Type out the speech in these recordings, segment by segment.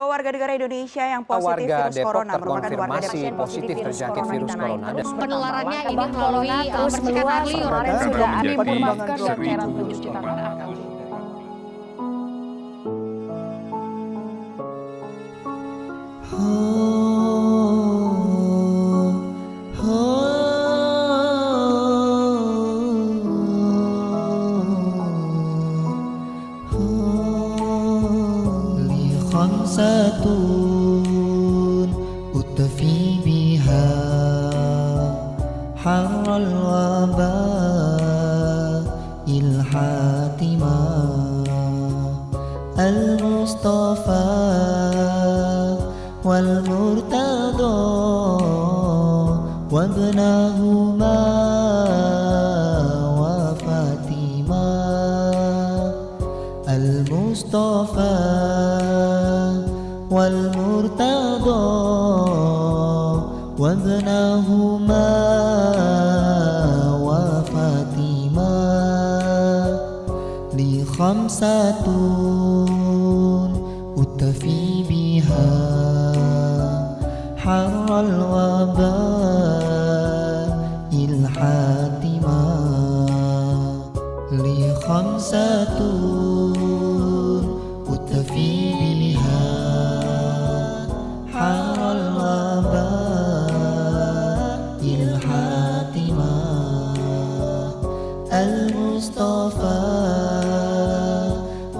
Warga negara Indonesia yang positif warga virus Depok corona merupakan warga Depok positif terjangkit virus corona. Penularannya ini melalui terus meluas kemarin sudah ada masker dan cairan pencuci tangan. خمسة أطفي بها حر الوباء الحاتمة المصطفى والمرتضى وابنهما وفاطمة المصطفى والمرتضى وابنهما وفاطمة لخمسة أتفي بها. حر الوباء الحاتمة لخمسة أتفي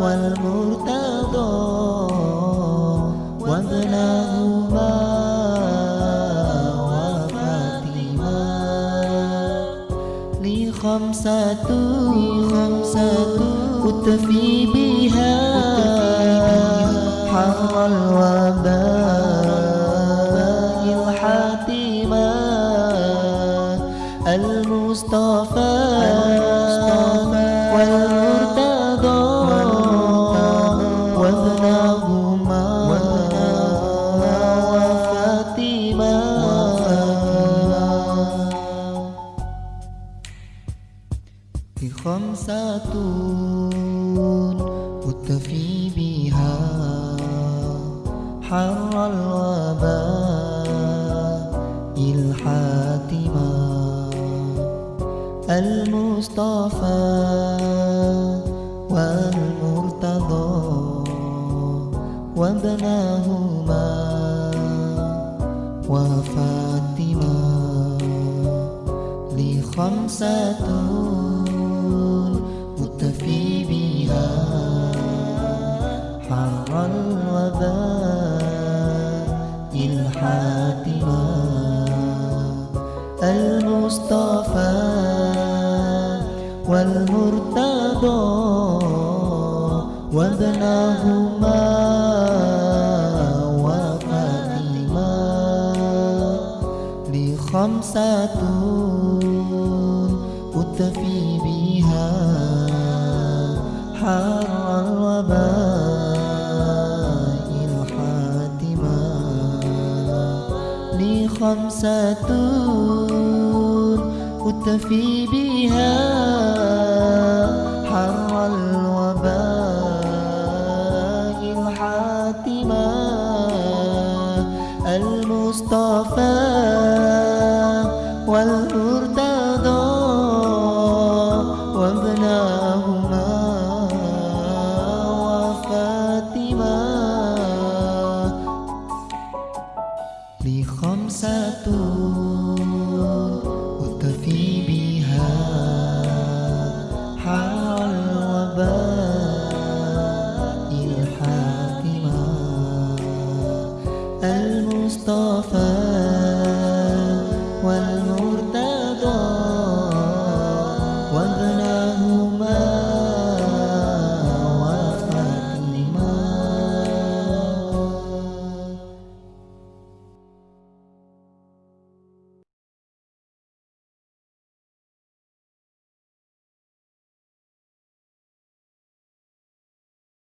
والمرتضى وابنهما وفاطمة. لخمسة خمسة أتفي بها حر الوباء. خمسة أتفي بها. حر الوباء الحاتمة المصطفى والمرتضى وابنهما وفاطمة. لخمسة المصطفى والمرتضى وابنهما وفاطمة لخمسة أتفي بها حر الوباء الحاتمة لخمسة أتفي بها حر الوباء الحاتمة المصطفى والمرتضى الوباء الحاتمة المصطفى